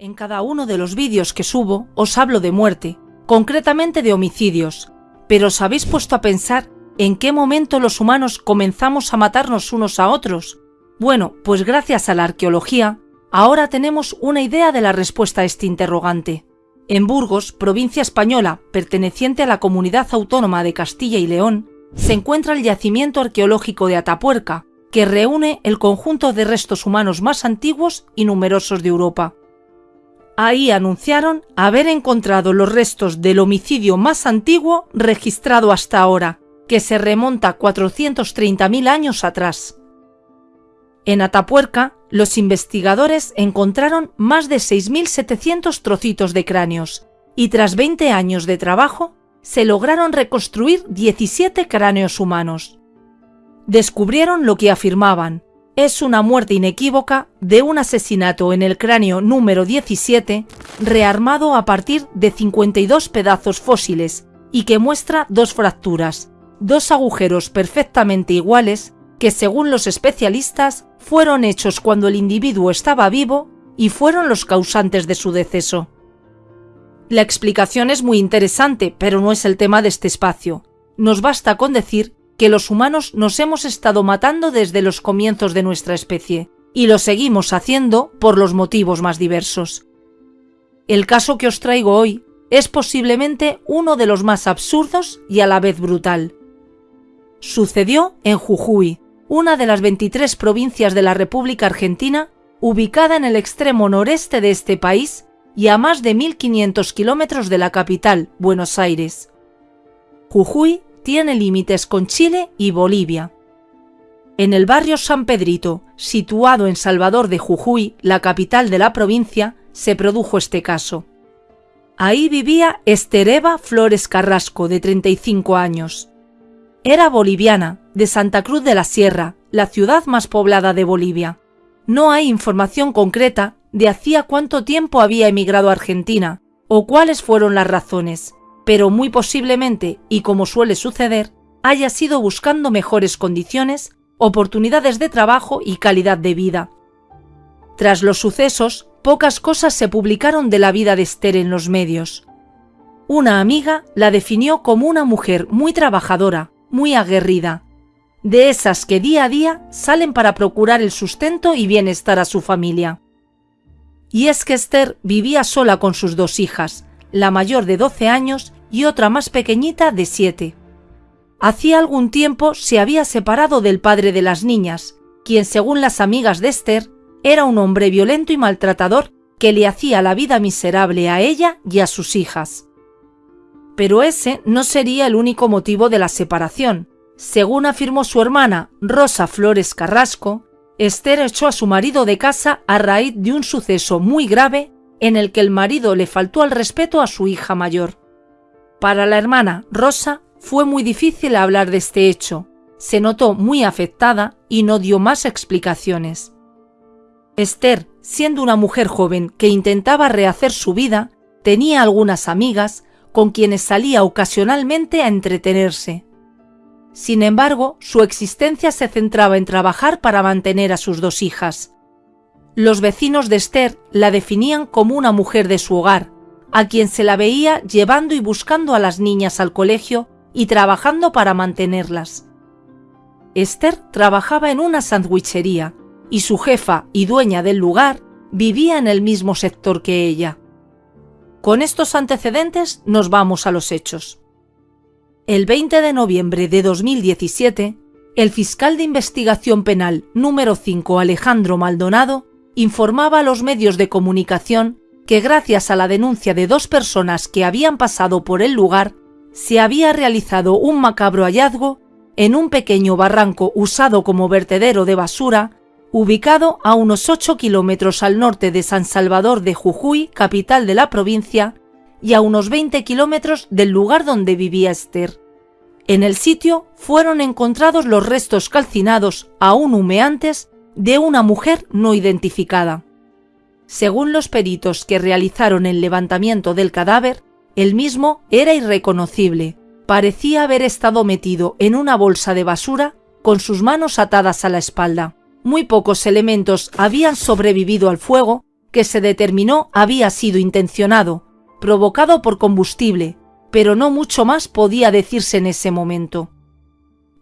En cada uno de los vídeos que subo os hablo de muerte, concretamente de homicidios, pero ¿os habéis puesto a pensar en qué momento los humanos comenzamos a matarnos unos a otros? Bueno, pues gracias a la arqueología, ahora tenemos una idea de la respuesta a este interrogante. En Burgos, provincia española, perteneciente a la comunidad autónoma de Castilla y León, se encuentra el yacimiento arqueológico de Atapuerca, que reúne el conjunto de restos humanos más antiguos y numerosos de Europa. Ahí anunciaron haber encontrado los restos del homicidio más antiguo registrado hasta ahora, que se remonta 430.000 años atrás. En Atapuerca, los investigadores encontraron más de 6.700 trocitos de cráneos y tras 20 años de trabajo, se lograron reconstruir 17 cráneos humanos. Descubrieron lo que afirmaban, es una muerte inequívoca de un asesinato en el cráneo número 17, rearmado a partir de 52 pedazos fósiles y que muestra dos fracturas, dos agujeros perfectamente iguales que según los especialistas fueron hechos cuando el individuo estaba vivo y fueron los causantes de su deceso. La explicación es muy interesante, pero no es el tema de este espacio. Nos basta con decir que los humanos nos hemos estado matando desde los comienzos de nuestra especie, y lo seguimos haciendo por los motivos más diversos. El caso que os traigo hoy es posiblemente uno de los más absurdos y a la vez brutal. Sucedió en Jujuy, una de las 23 provincias de la República Argentina, ubicada en el extremo noreste de este país y a más de 1.500 kilómetros de la capital, Buenos Aires. Jujuy tiene límites con Chile y Bolivia. En el barrio San Pedrito, situado en Salvador de Jujuy, la capital de la provincia, se produjo este caso. Ahí vivía Estereva Flores Carrasco, de 35 años. Era boliviana, de Santa Cruz de la Sierra, la ciudad más poblada de Bolivia. No hay información concreta de hacía cuánto tiempo había emigrado a Argentina o cuáles fueron las razones pero muy posiblemente, y como suele suceder, haya sido buscando mejores condiciones, oportunidades de trabajo y calidad de vida. Tras los sucesos, pocas cosas se publicaron de la vida de Esther en los medios. Una amiga la definió como una mujer muy trabajadora, muy aguerrida, de esas que día a día salen para procurar el sustento y bienestar a su familia. Y es que Esther vivía sola con sus dos hijas, la mayor de 12 años y otra más pequeñita de siete. Hacía algún tiempo se había separado del padre de las niñas, quien según las amigas de Esther era un hombre violento y maltratador que le hacía la vida miserable a ella y a sus hijas. Pero ese no sería el único motivo de la separación. Según afirmó su hermana Rosa Flores Carrasco, Esther echó a su marido de casa a raíz de un suceso muy grave en el que el marido le faltó al respeto a su hija mayor. Para la hermana Rosa fue muy difícil hablar de este hecho, se notó muy afectada y no dio más explicaciones. Esther, siendo una mujer joven que intentaba rehacer su vida, tenía algunas amigas con quienes salía ocasionalmente a entretenerse. Sin embargo, su existencia se centraba en trabajar para mantener a sus dos hijas. Los vecinos de Esther la definían como una mujer de su hogar, a quien se la veía llevando y buscando a las niñas al colegio y trabajando para mantenerlas. Esther trabajaba en una sandwichería y su jefa y dueña del lugar vivía en el mismo sector que ella. Con estos antecedentes nos vamos a los hechos. El 20 de noviembre de 2017, el fiscal de investigación penal número 5 Alejandro Maldonado informaba a los medios de comunicación que gracias a la denuncia de dos personas que habían pasado por el lugar, se había realizado un macabro hallazgo en un pequeño barranco usado como vertedero de basura, ubicado a unos 8 kilómetros al norte de San Salvador de Jujuy, capital de la provincia, y a unos 20 kilómetros del lugar donde vivía Esther. En el sitio fueron encontrados los restos calcinados, aún humeantes, de una mujer no identificada. Según los peritos que realizaron el levantamiento del cadáver, el mismo era irreconocible. Parecía haber estado metido en una bolsa de basura con sus manos atadas a la espalda. Muy pocos elementos habían sobrevivido al fuego que se determinó había sido intencionado, provocado por combustible, pero no mucho más podía decirse en ese momento.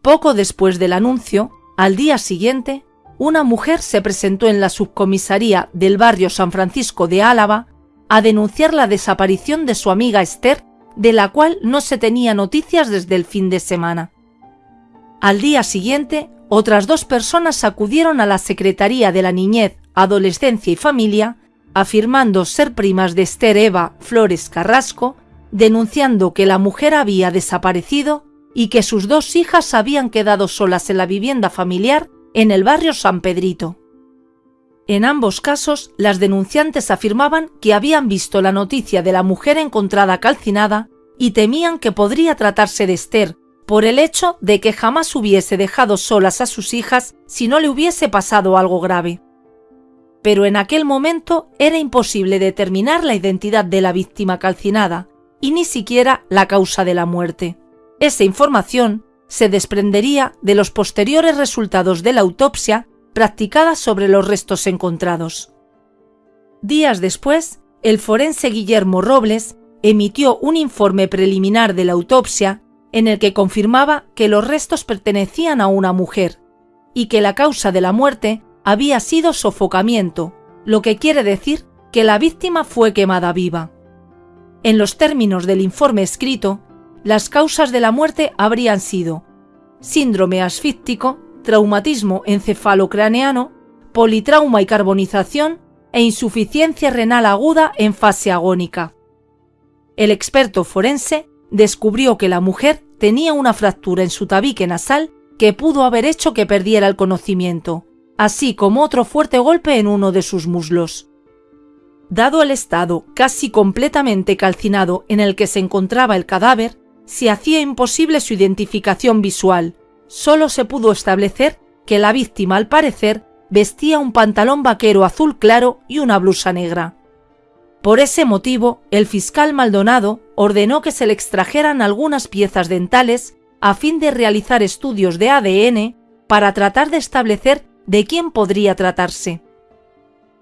Poco después del anuncio, al día siguiente, una mujer se presentó en la subcomisaría del barrio San Francisco de Álava a denunciar la desaparición de su amiga Esther, de la cual no se tenía noticias desde el fin de semana. Al día siguiente, otras dos personas acudieron a la Secretaría de la Niñez, Adolescencia y Familia, afirmando ser primas de Esther Eva Flores Carrasco, denunciando que la mujer había desaparecido y que sus dos hijas habían quedado solas en la vivienda familiar en el barrio San Pedrito. En ambos casos, las denunciantes afirmaban que habían visto la noticia de la mujer encontrada calcinada y temían que podría tratarse de Esther, por el hecho de que jamás hubiese dejado solas a sus hijas si no le hubiese pasado algo grave. Pero en aquel momento era imposible determinar la identidad de la víctima calcinada y ni siquiera la causa de la muerte. Esa información se desprendería de los posteriores resultados de la autopsia practicada sobre los restos encontrados. Días después, el forense Guillermo Robles emitió un informe preliminar de la autopsia en el que confirmaba que los restos pertenecían a una mujer y que la causa de la muerte había sido sofocamiento, lo que quiere decir que la víctima fue quemada viva. En los términos del informe escrito, las causas de la muerte habrían sido síndrome asfíctico, traumatismo encefalocraneano, politrauma y carbonización e insuficiencia renal aguda en fase agónica. El experto forense descubrió que la mujer tenía una fractura en su tabique nasal que pudo haber hecho que perdiera el conocimiento, así como otro fuerte golpe en uno de sus muslos. Dado el estado casi completamente calcinado en el que se encontraba el cadáver, se hacía imposible su identificación visual, solo se pudo establecer que la víctima al parecer vestía un pantalón vaquero azul claro y una blusa negra. Por ese motivo, el fiscal Maldonado ordenó que se le extrajeran algunas piezas dentales a fin de realizar estudios de ADN para tratar de establecer de quién podría tratarse.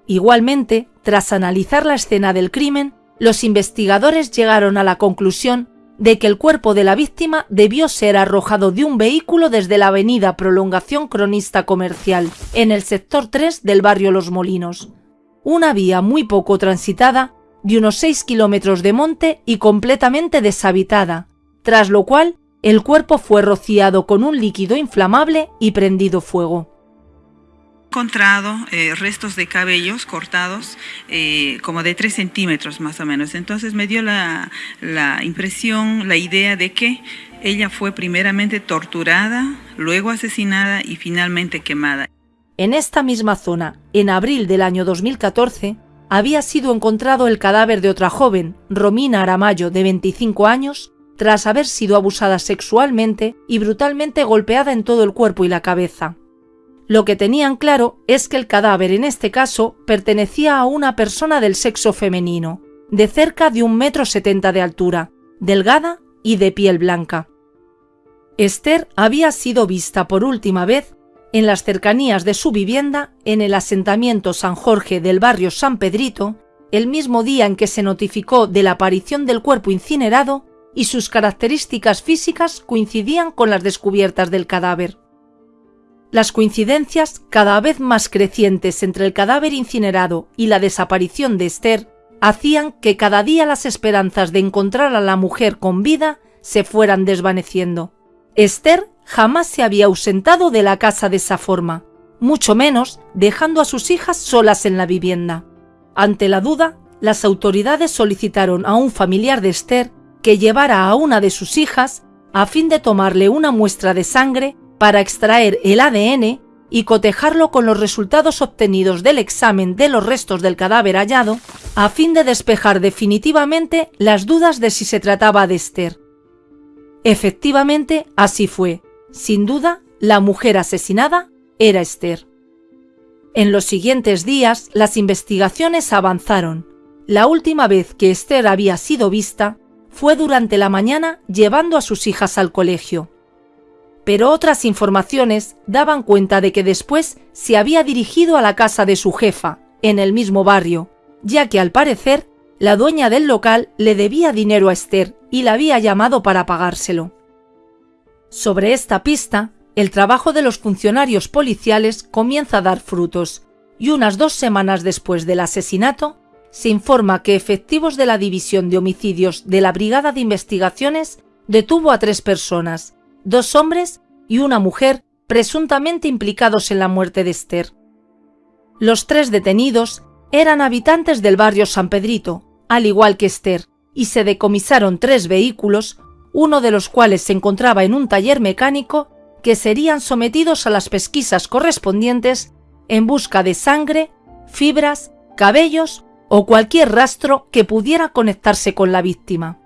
Igualmente, tras analizar la escena del crimen, los investigadores llegaron a la conclusión de que el cuerpo de la víctima debió ser arrojado de un vehículo desde la avenida Prolongación Cronista Comercial, en el sector 3 del barrio Los Molinos. Una vía muy poco transitada, de unos 6 kilómetros de monte y completamente deshabitada, tras lo cual el cuerpo fue rociado con un líquido inflamable y prendido fuego encontrado eh, restos de cabellos cortados eh, como de 3 centímetros más o menos. Entonces me dio la, la impresión, la idea de que ella fue primeramente torturada, luego asesinada y finalmente quemada. En esta misma zona, en abril del año 2014, había sido encontrado el cadáver de otra joven, Romina Aramayo, de 25 años, tras haber sido abusada sexualmente y brutalmente golpeada en todo el cuerpo y la cabeza. Lo que tenían claro es que el cadáver en este caso pertenecía a una persona del sexo femenino, de cerca de un metro setenta de altura, delgada y de piel blanca. Esther había sido vista por última vez en las cercanías de su vivienda en el asentamiento San Jorge del barrio San Pedrito, el mismo día en que se notificó de la aparición del cuerpo incinerado y sus características físicas coincidían con las descubiertas del cadáver. Las coincidencias cada vez más crecientes entre el cadáver incinerado y la desaparición de Esther hacían que cada día las esperanzas de encontrar a la mujer con vida se fueran desvaneciendo. Esther jamás se había ausentado de la casa de esa forma, mucho menos dejando a sus hijas solas en la vivienda. Ante la duda, las autoridades solicitaron a un familiar de Esther que llevara a una de sus hijas a fin de tomarle una muestra de sangre para extraer el ADN y cotejarlo con los resultados obtenidos del examen de los restos del cadáver hallado, a fin de despejar definitivamente las dudas de si se trataba de Esther. Efectivamente, así fue. Sin duda, la mujer asesinada era Esther. En los siguientes días, las investigaciones avanzaron. La última vez que Esther había sido vista fue durante la mañana llevando a sus hijas al colegio pero otras informaciones daban cuenta de que después se había dirigido a la casa de su jefa, en el mismo barrio, ya que al parecer la dueña del local le debía dinero a Esther y la había llamado para pagárselo. Sobre esta pista, el trabajo de los funcionarios policiales comienza a dar frutos y unas dos semanas después del asesinato se informa que efectivos de la División de Homicidios de la Brigada de Investigaciones detuvo a tres personas, dos hombres y una mujer presuntamente implicados en la muerte de Esther. Los tres detenidos eran habitantes del barrio San Pedrito, al igual que Esther, y se decomisaron tres vehículos, uno de los cuales se encontraba en un taller mecánico, que serían sometidos a las pesquisas correspondientes en busca de sangre, fibras, cabellos o cualquier rastro que pudiera conectarse con la víctima.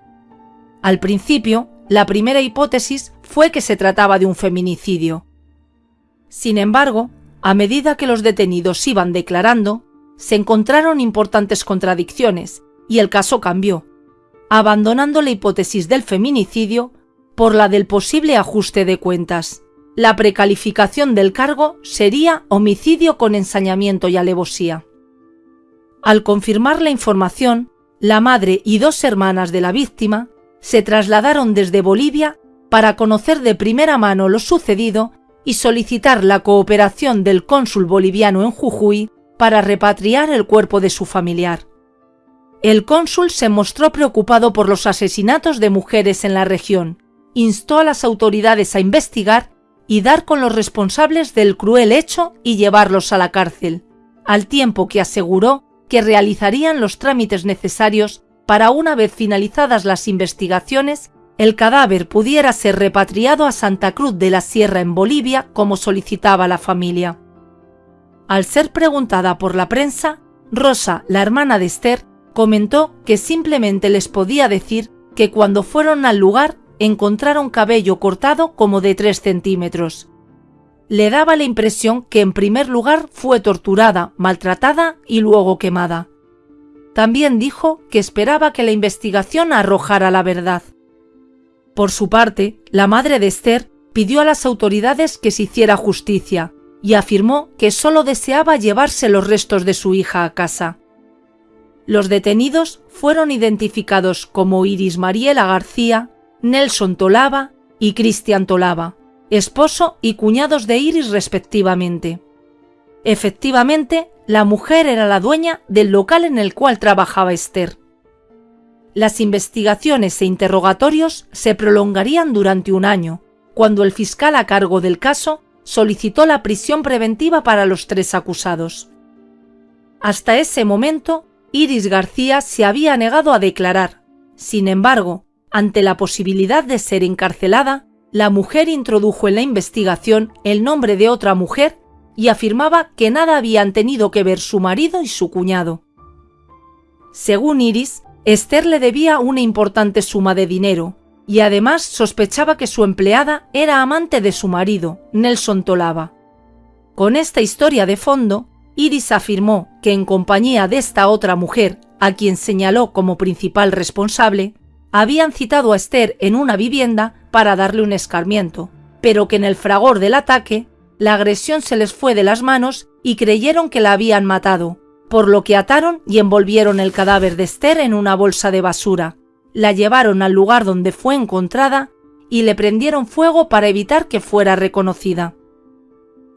Al principio, la primera hipótesis fue que se trataba de un feminicidio. Sin embargo, a medida que los detenidos iban declarando, se encontraron importantes contradicciones y el caso cambió, abandonando la hipótesis del feminicidio por la del posible ajuste de cuentas. La precalificación del cargo sería homicidio con ensañamiento y alevosía. Al confirmar la información, la madre y dos hermanas de la víctima se trasladaron desde Bolivia para conocer de primera mano lo sucedido y solicitar la cooperación del cónsul boliviano en Jujuy para repatriar el cuerpo de su familiar. El cónsul se mostró preocupado por los asesinatos de mujeres en la región, instó a las autoridades a investigar y dar con los responsables del cruel hecho y llevarlos a la cárcel, al tiempo que aseguró que realizarían los trámites necesarios para una vez finalizadas las investigaciones, el cadáver pudiera ser repatriado a Santa Cruz de la Sierra en Bolivia como solicitaba la familia. Al ser preguntada por la prensa, Rosa, la hermana de Esther, comentó que simplemente les podía decir que cuando fueron al lugar encontraron cabello cortado como de 3 centímetros. Le daba la impresión que en primer lugar fue torturada, maltratada y luego quemada. También dijo que esperaba que la investigación arrojara la verdad. Por su parte, la madre de Esther pidió a las autoridades que se hiciera justicia y afirmó que solo deseaba llevarse los restos de su hija a casa. Los detenidos fueron identificados como Iris Mariela García, Nelson Tolaba y Cristian Tolaba, esposo y cuñados de Iris respectivamente. Efectivamente, la mujer era la dueña del local en el cual trabajaba Esther. Las investigaciones e interrogatorios se prolongarían durante un año, cuando el fiscal a cargo del caso solicitó la prisión preventiva para los tres acusados. Hasta ese momento, Iris García se había negado a declarar. Sin embargo, ante la posibilidad de ser encarcelada, la mujer introdujo en la investigación el nombre de otra mujer y afirmaba que nada habían tenido que ver su marido y su cuñado. Según Iris, Esther le debía una importante suma de dinero y además sospechaba que su empleada era amante de su marido, Nelson Tolaba. Con esta historia de fondo, Iris afirmó que en compañía de esta otra mujer, a quien señaló como principal responsable, habían citado a Esther en una vivienda para darle un escarmiento, pero que en el fragor del ataque la agresión se les fue de las manos y creyeron que la habían matado, por lo que ataron y envolvieron el cadáver de Esther en una bolsa de basura, la llevaron al lugar donde fue encontrada y le prendieron fuego para evitar que fuera reconocida.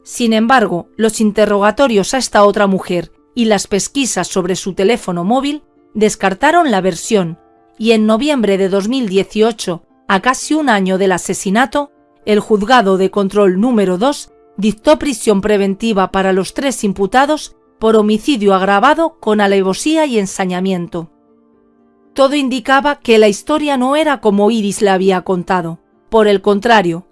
Sin embargo, los interrogatorios a esta otra mujer y las pesquisas sobre su teléfono móvil descartaron la versión y en noviembre de 2018, a casi un año del asesinato, el juzgado de control número 2 dictó prisión preventiva para los tres imputados por homicidio agravado con alevosía y ensañamiento. Todo indicaba que la historia no era como Iris le había contado. Por el contrario,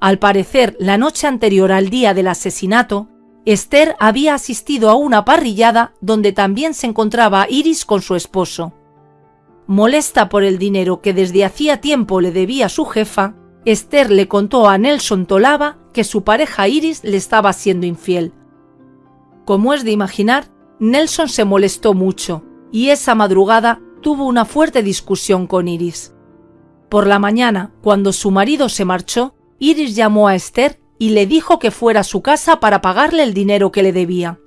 al parecer la noche anterior al día del asesinato, Esther había asistido a una parrillada donde también se encontraba Iris con su esposo. Molesta por el dinero que desde hacía tiempo le debía su jefa, Esther le contó a Nelson Tolaba que su pareja Iris le estaba siendo infiel. Como es de imaginar, Nelson se molestó mucho y esa madrugada tuvo una fuerte discusión con Iris. Por la mañana, cuando su marido se marchó, Iris llamó a Esther y le dijo que fuera a su casa para pagarle el dinero que le debía.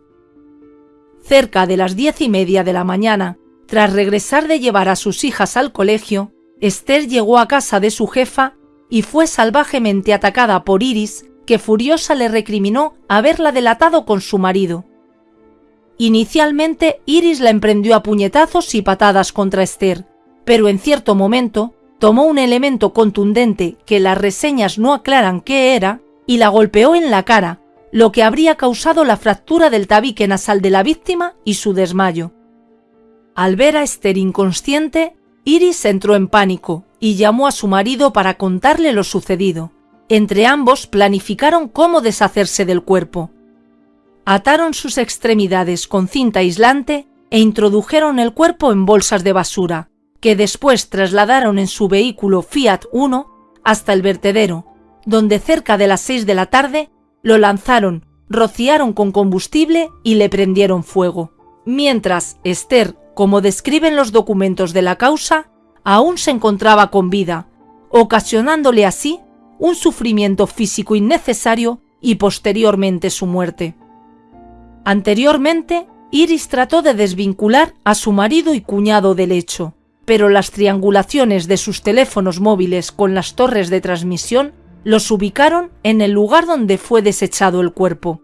cerca de las diez y media de la mañana, tras regresar de llevar a sus hijas al colegio, Esther llegó a casa de su jefa y fue salvajemente atacada por Iris, que furiosa le recriminó haberla delatado con su marido. Inicialmente, Iris la emprendió a puñetazos y patadas contra Esther, pero en cierto momento tomó un elemento contundente que las reseñas no aclaran qué era y la golpeó en la cara, lo que habría causado la fractura del tabique nasal de la víctima y su desmayo. Al ver a Esther inconsciente, Iris entró en pánico y llamó a su marido para contarle lo sucedido. Entre ambos planificaron cómo deshacerse del cuerpo. Ataron sus extremidades con cinta aislante e introdujeron el cuerpo en bolsas de basura, que después trasladaron en su vehículo Fiat 1 hasta el vertedero, donde cerca de las seis de la tarde lo lanzaron, rociaron con combustible y le prendieron fuego. Mientras Esther, como describen los documentos de la causa, aún se encontraba con vida, ocasionándole así un sufrimiento físico innecesario y posteriormente su muerte. Anteriormente, Iris trató de desvincular a su marido y cuñado del hecho, pero las triangulaciones de sus teléfonos móviles con las torres de transmisión los ubicaron en el lugar donde fue desechado el cuerpo.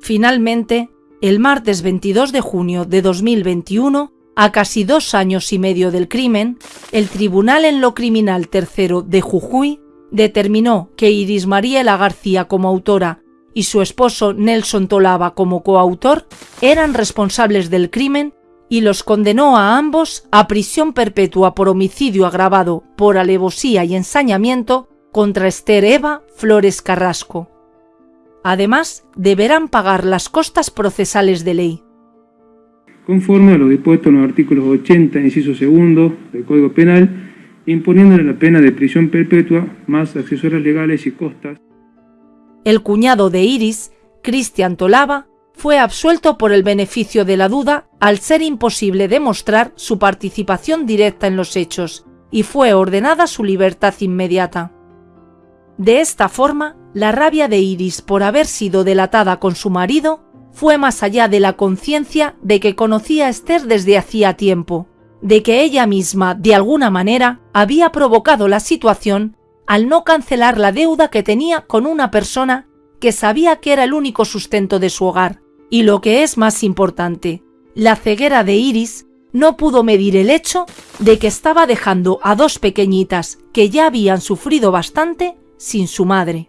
Finalmente, el martes 22 de junio de 2021, a casi dos años y medio del crimen, el Tribunal en lo Criminal Tercero de Jujuy determinó que Iris Mariela García como autora y su esposo Nelson Tolava como coautor eran responsables del crimen y los condenó a ambos a prisión perpetua por homicidio agravado por alevosía y ensañamiento contra Esther Eva Flores Carrasco. Además, deberán pagar las costas procesales de ley. Conforme a lo dispuesto en los artículos 80, inciso segundo del Código Penal, imponiéndole la pena de prisión perpetua más accesorios legales y costas. El cuñado de Iris, Cristian Tolava, fue absuelto por el beneficio de la duda al ser imposible demostrar su participación directa en los hechos y fue ordenada su libertad inmediata. De esta forma, la rabia de Iris por haber sido delatada con su marido fue más allá de la conciencia de que conocía a Esther desde hacía tiempo, de que ella misma, de alguna manera, había provocado la situación al no cancelar la deuda que tenía con una persona que sabía que era el único sustento de su hogar. Y lo que es más importante, la ceguera de Iris no pudo medir el hecho de que estaba dejando a dos pequeñitas que ya habían sufrido bastante sin su madre.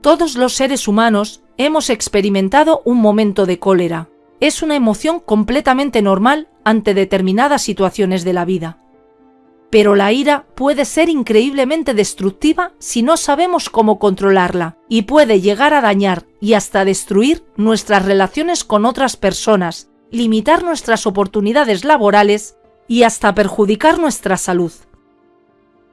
Todos los seres humanos hemos experimentado un momento de cólera. Es una emoción completamente normal ante determinadas situaciones de la vida. Pero la ira puede ser increíblemente destructiva si no sabemos cómo controlarla y puede llegar a dañar y hasta destruir nuestras relaciones con otras personas, limitar nuestras oportunidades laborales y hasta perjudicar nuestra salud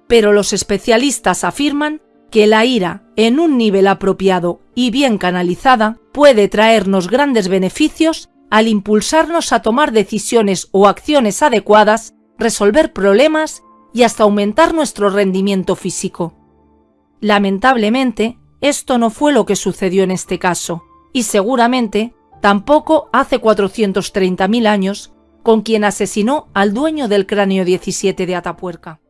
pero los especialistas afirman que la ira, en un nivel apropiado y bien canalizada, puede traernos grandes beneficios al impulsarnos a tomar decisiones o acciones adecuadas, resolver problemas y hasta aumentar nuestro rendimiento físico. Lamentablemente, esto no fue lo que sucedió en este caso, y seguramente tampoco hace 430.000 años con quien asesinó al dueño del cráneo 17 de Atapuerca.